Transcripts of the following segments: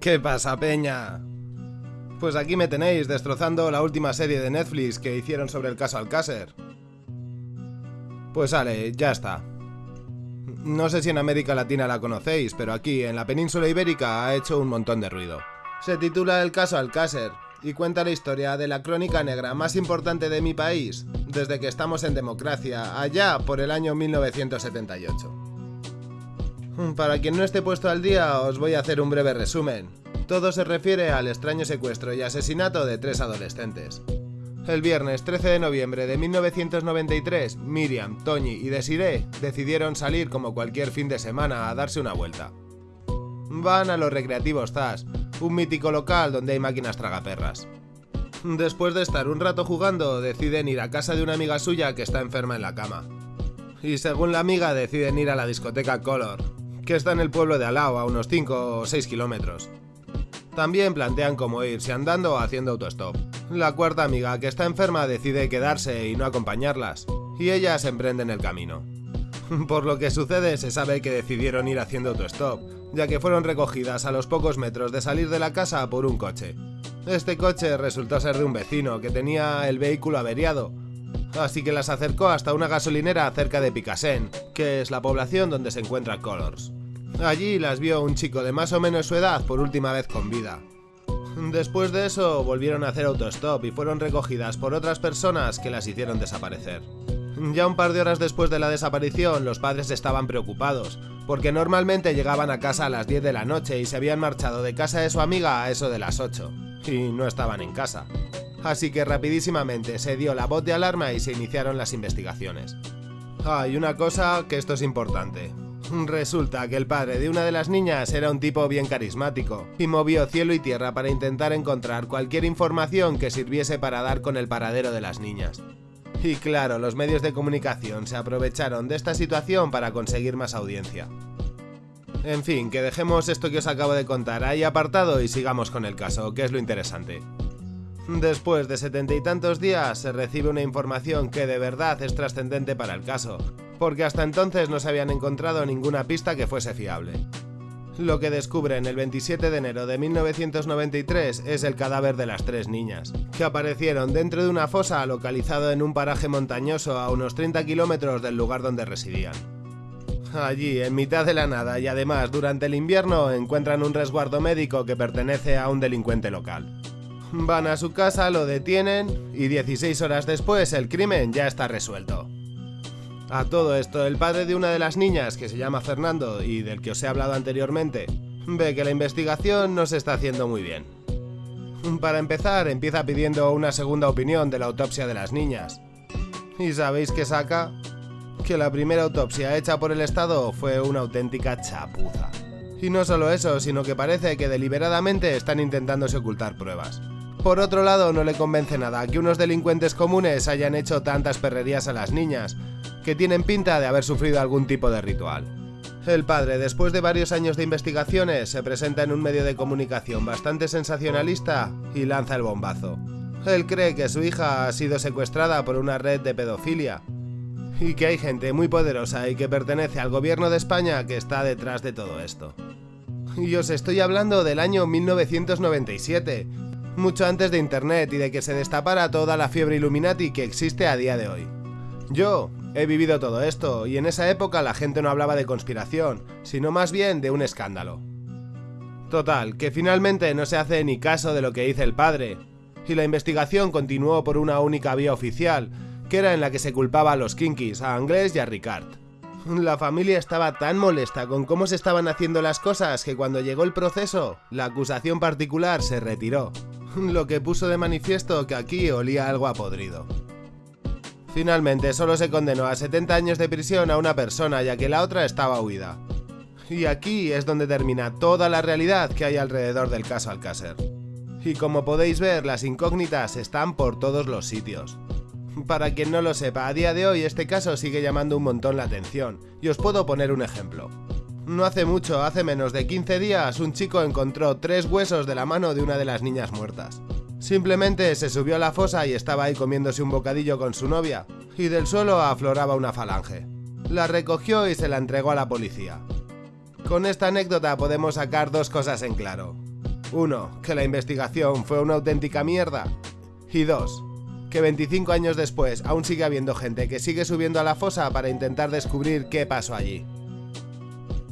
¿Qué pasa, Peña? Pues aquí me tenéis destrozando la última serie de Netflix que hicieron sobre el caso Alcácer. Pues vale, ya está. No sé si en América Latina la conocéis, pero aquí, en la península ibérica, ha hecho un montón de ruido. Se titula El caso Alcácer y cuenta la historia de la crónica negra más importante de mi país desde que estamos en democracia, allá por el año 1978. Para quien no esté puesto al día, os voy a hacer un breve resumen. Todo se refiere al extraño secuestro y asesinato de tres adolescentes. El viernes 13 de noviembre de 1993, Miriam, Toñi y Desiree decidieron salir como cualquier fin de semana a darse una vuelta. Van a los recreativos ZAS, un mítico local donde hay máquinas tragaperras. Después de estar un rato jugando, deciden ir a casa de una amiga suya que está enferma en la cama. Y según la amiga, deciden ir a la discoteca Color, está en el pueblo de Alao, a unos 5 o 6 kilómetros. También plantean cómo irse andando o haciendo autostop. La cuarta amiga, que está enferma, decide quedarse y no acompañarlas, y ellas emprenden el camino. Por lo que sucede, se sabe que decidieron ir haciendo autostop, ya que fueron recogidas a los pocos metros de salir de la casa por un coche. Este coche resultó ser de un vecino que tenía el vehículo averiado, así que las acercó hasta una gasolinera cerca de Picasen, que es la población donde se encuentra Colors. Allí las vio un chico de más o menos su edad por última vez con vida. Después de eso volvieron a hacer autostop y fueron recogidas por otras personas que las hicieron desaparecer. Ya un par de horas después de la desaparición, los padres estaban preocupados, porque normalmente llegaban a casa a las 10 de la noche y se habían marchado de casa de su amiga a eso de las 8, y no estaban en casa. Así que rapidísimamente se dio la voz de alarma y se iniciaron las investigaciones. Hay una cosa que esto es importante. Resulta que el padre de una de las niñas era un tipo bien carismático y movió cielo y tierra para intentar encontrar cualquier información que sirviese para dar con el paradero de las niñas. Y claro, los medios de comunicación se aprovecharon de esta situación para conseguir más audiencia. En fin, que dejemos esto que os acabo de contar ahí apartado y sigamos con el caso, que es lo interesante. Después de setenta y tantos días se recibe una información que de verdad es trascendente para el caso, porque hasta entonces no se habían encontrado ninguna pista que fuese fiable. Lo que descubren el 27 de enero de 1993 es el cadáver de las tres niñas, que aparecieron dentro de una fosa localizado en un paraje montañoso a unos 30 kilómetros del lugar donde residían. Allí, en mitad de la nada y además durante el invierno, encuentran un resguardo médico que pertenece a un delincuente local. Van a su casa, lo detienen y 16 horas después el crimen ya está resuelto. A todo esto, el padre de una de las niñas, que se llama Fernando y del que os he hablado anteriormente, ve que la investigación no se está haciendo muy bien. Para empezar, empieza pidiendo una segunda opinión de la autopsia de las niñas. ¿Y sabéis qué saca? Que la primera autopsia hecha por el Estado fue una auténtica chapuza. Y no solo eso, sino que parece que deliberadamente están intentándose ocultar pruebas. Por otro lado, no le convence nada que unos delincuentes comunes hayan hecho tantas perrerías a las niñas, que tienen pinta de haber sufrido algún tipo de ritual. El padre, después de varios años de investigaciones, se presenta en un medio de comunicación bastante sensacionalista y lanza el bombazo. Él cree que su hija ha sido secuestrada por una red de pedofilia y que hay gente muy poderosa y que pertenece al gobierno de España que está detrás de todo esto. Y os estoy hablando del año 1997, mucho antes de Internet y de que se destapara toda la fiebre Illuminati que existe a día de hoy. Yo he vivido todo esto y en esa época la gente no hablaba de conspiración, sino más bien de un escándalo. Total, que finalmente no se hace ni caso de lo que dice el padre, y la investigación continuó por una única vía oficial, que era en la que se culpaba a los Kinkis, a Anglés y a Ricard. La familia estaba tan molesta con cómo se estaban haciendo las cosas que cuando llegó el proceso, la acusación particular se retiró, lo que puso de manifiesto que aquí olía algo a podrido. Finalmente solo se condenó a 70 años de prisión a una persona ya que la otra estaba huida. Y aquí es donde termina toda la realidad que hay alrededor del caso Alcácer. Y como podéis ver, las incógnitas están por todos los sitios. Para quien no lo sepa, a día de hoy este caso sigue llamando un montón la atención, y os puedo poner un ejemplo. No hace mucho, hace menos de 15 días, un chico encontró tres huesos de la mano de una de las niñas muertas. Simplemente se subió a la fosa y estaba ahí comiéndose un bocadillo con su novia, y del suelo afloraba una falange. La recogió y se la entregó a la policía. Con esta anécdota podemos sacar dos cosas en claro. Uno, que la investigación fue una auténtica mierda. Y dos, que 25 años después aún sigue habiendo gente que sigue subiendo a la fosa para intentar descubrir qué pasó allí.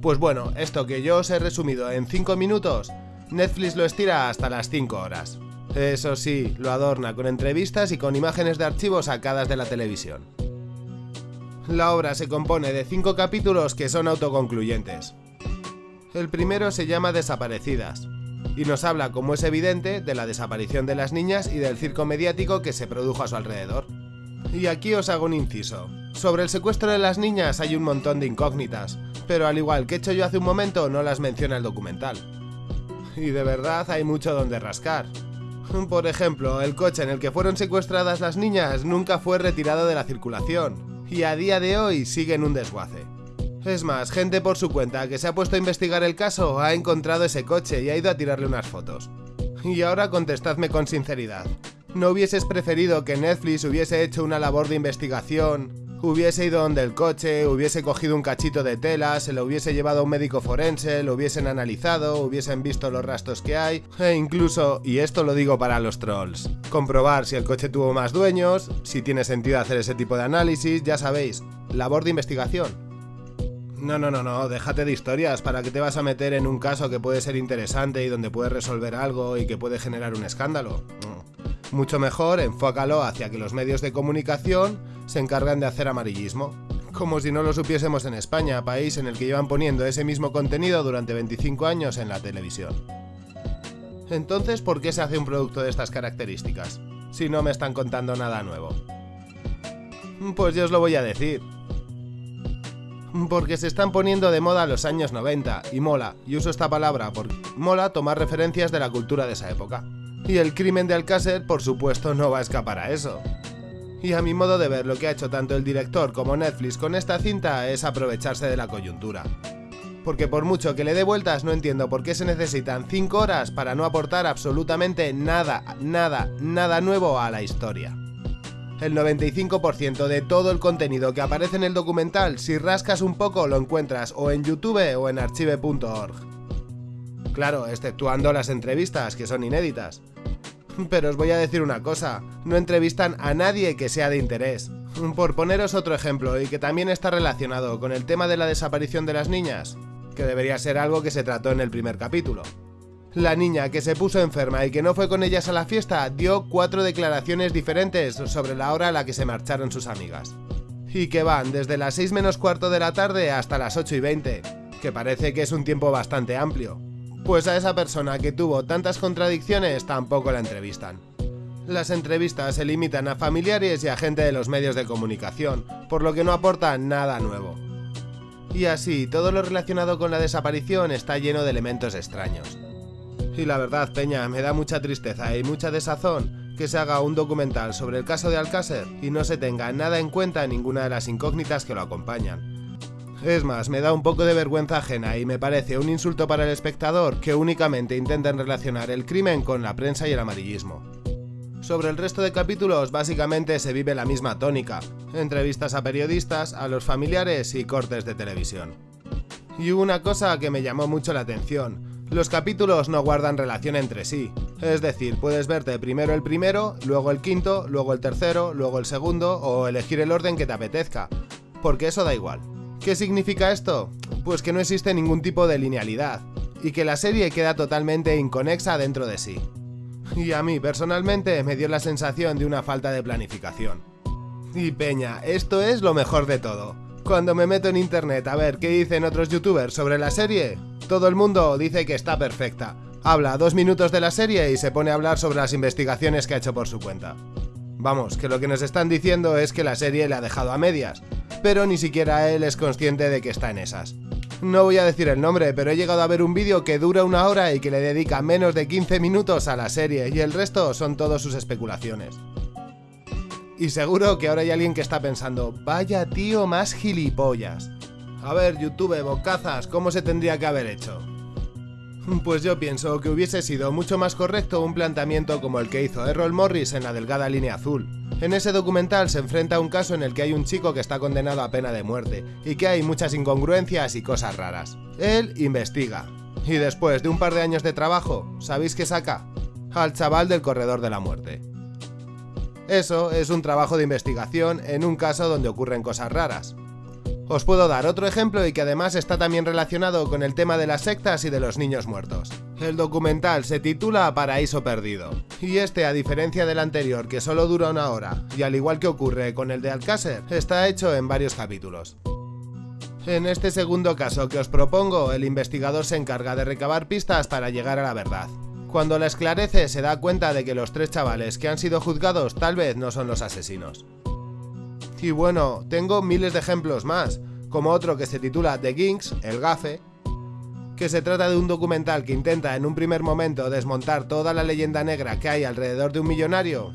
Pues bueno, esto que yo os he resumido en 5 minutos, Netflix lo estira hasta las 5 horas. Eso sí, lo adorna con entrevistas y con imágenes de archivos sacadas de la televisión. La obra se compone de 5 capítulos que son autoconcluyentes. El primero se llama Desaparecidas, y nos habla, como es evidente, de la desaparición de las niñas y del circo mediático que se produjo a su alrededor. Y aquí os hago un inciso. Sobre el secuestro de las niñas hay un montón de incógnitas, pero al igual que he hecho yo hace un momento, no las menciona el documental. Y de verdad hay mucho donde rascar. Por ejemplo, el coche en el que fueron secuestradas las niñas nunca fue retirado de la circulación, y a día de hoy sigue en un desguace. Es más, gente por su cuenta que se ha puesto a investigar el caso ha encontrado ese coche y ha ido a tirarle unas fotos. Y ahora contestadme con sinceridad. ¿No hubieses preferido que Netflix hubiese hecho una labor de investigación, hubiese ido donde el coche, hubiese cogido un cachito de tela, se lo hubiese llevado a un médico forense, lo hubiesen analizado, hubiesen visto los rastros que hay, e incluso, y esto lo digo para los trolls, comprobar si el coche tuvo más dueños, si tiene sentido hacer ese tipo de análisis, ya sabéis, labor de investigación. No, no, no, no, déjate de historias. ¿Para qué te vas a meter en un caso que puede ser interesante y donde puedes resolver algo y que puede generar un escándalo? Mucho mejor enfócalo hacia que los medios de comunicación se encargan de hacer amarillismo. Como si no lo supiésemos en España, país en el que llevan poniendo ese mismo contenido durante 25 años en la televisión. Entonces, ¿por qué se hace un producto de estas características? Si no me están contando nada nuevo. Pues yo os lo voy a decir porque se están poniendo de moda los años 90 y mola, y uso esta palabra porque mola tomar referencias de la cultura de esa época. Y el crimen de Alcácer, por supuesto, no va a escapar a eso. Y a mi modo de ver, lo que ha hecho tanto el director como Netflix con esta cinta es aprovecharse de la coyuntura. Porque por mucho que le dé vueltas, no entiendo por qué se necesitan 5 horas para no aportar absolutamente nada, nada, nada nuevo a la historia el 95% de todo el contenido que aparece en el documental, si rascas un poco, lo encuentras o en YouTube o en archive.org. Claro, exceptuando las entrevistas, que son inéditas. Pero os voy a decir una cosa, no entrevistan a nadie que sea de interés. Por poneros otro ejemplo, y que también está relacionado con el tema de la desaparición de las niñas, que debería ser algo que se trató en el primer capítulo. La niña que se puso enferma y que no fue con ellas a la fiesta dio cuatro declaraciones diferentes sobre la hora a la que se marcharon sus amigas. Y que van desde las 6 menos cuarto de la tarde hasta las 8 y 20, que parece que es un tiempo bastante amplio. Pues a esa persona que tuvo tantas contradicciones tampoco la entrevistan. Las entrevistas se limitan a familiares y a gente de los medios de comunicación, por lo que no aportan nada nuevo. Y así, todo lo relacionado con la desaparición está lleno de elementos extraños. Y la verdad, Peña, me da mucha tristeza y mucha desazón que se haga un documental sobre el caso de Alcácer y no se tenga nada en cuenta en ninguna de las incógnitas que lo acompañan. Es más, me da un poco de vergüenza ajena y me parece un insulto para el espectador que únicamente intenten relacionar el crimen con la prensa y el amarillismo. Sobre el resto de capítulos básicamente se vive la misma tónica, entrevistas a periodistas, a los familiares y cortes de televisión. Y hubo una cosa que me llamó mucho la atención, los capítulos no guardan relación entre sí, es decir, puedes verte primero el primero, luego el quinto, luego el tercero, luego el segundo o elegir el orden que te apetezca, porque eso da igual. ¿Qué significa esto? Pues que no existe ningún tipo de linealidad, y que la serie queda totalmente inconexa dentro de sí. Y a mí personalmente me dio la sensación de una falta de planificación. Y peña, esto es lo mejor de todo. Cuando me meto en internet a ver qué dicen otros youtubers sobre la serie, todo el mundo dice que está perfecta. Habla dos minutos de la serie y se pone a hablar sobre las investigaciones que ha hecho por su cuenta. Vamos, que lo que nos están diciendo es que la serie le ha dejado a medias, pero ni siquiera él es consciente de que está en esas. No voy a decir el nombre, pero he llegado a ver un vídeo que dura una hora y que le dedica menos de 15 minutos a la serie y el resto son todos sus especulaciones. Y seguro que ahora hay alguien que está pensando, vaya tío más gilipollas. A ver, YouTube, bocazas, ¿cómo se tendría que haber hecho? Pues yo pienso que hubiese sido mucho más correcto un planteamiento como el que hizo Errol Morris en la delgada línea azul, En ese documental se enfrenta a un caso en el que hay un chico que está condenado a pena de muerte y que hay muchas incongruencias y cosas raras. Él investiga. Y después de un par de años de trabajo, ¿sabéis qué saca? Al chaval del corredor de la muerte. Eso es un trabajo de investigación en un caso donde ocurren cosas raras. Os puedo dar otro ejemplo y que además está también relacionado con el tema de las sectas y de los niños muertos. El documental se titula Paraíso Perdido, y este, a diferencia del anterior que solo dura una hora, y al igual que ocurre con el de Alcácer, está hecho en varios capítulos. En este segundo caso que os propongo, el investigador se encarga de recabar pistas para llegar a la verdad. Cuando la esclarece se da cuenta de que los tres chavales que han sido juzgados tal vez no son los asesinos. Y bueno, tengo miles de ejemplos más, como otro que se titula The Ginks, el gafe, que se trata de un documental que intenta en un primer momento desmontar toda la leyenda negra que hay alrededor de un millonario,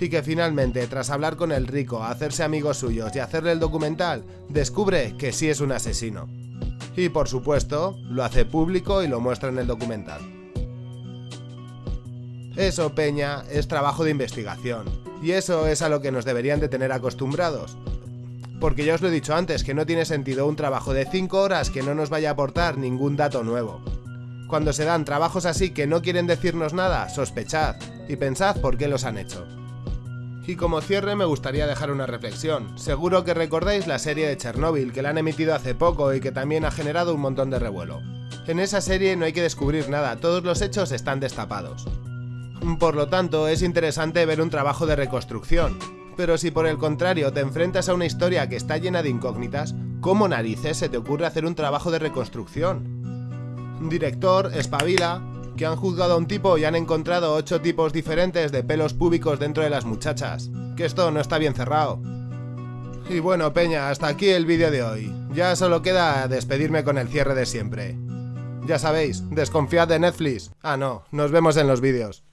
y que finalmente, tras hablar con el rico, hacerse amigos suyos y hacerle el documental, descubre que sí es un asesino. Y por supuesto, lo hace público y lo muestra en el documental. Eso, Peña, es trabajo de investigación. Y eso es a lo que nos deberían de tener acostumbrados. Porque ya os lo he dicho antes, que no tiene sentido un trabajo de 5 horas que no nos vaya a aportar ningún dato nuevo. Cuando se dan trabajos así que no quieren decirnos nada, sospechad y pensad por qué los han hecho. Y como cierre me gustaría dejar una reflexión. Seguro que recordáis la serie de Chernobyl que la han emitido hace poco y que también ha generado un montón de revuelo. En esa serie no hay que descubrir nada, todos los hechos están destapados. Por lo tanto, es interesante ver un trabajo de reconstrucción. Pero si por el contrario te enfrentas a una historia que está llena de incógnitas, ¿cómo narices se te ocurre hacer un trabajo de reconstrucción? Director, espabila, que han juzgado a un tipo y han encontrado ocho tipos diferentes de pelos púbicos dentro de las muchachas. Que esto no está bien cerrado. Y bueno, Peña, hasta aquí el vídeo de hoy. Ya solo queda despedirme con el cierre de siempre. Ya sabéis, desconfiad de Netflix. Ah, no, nos vemos en los vídeos.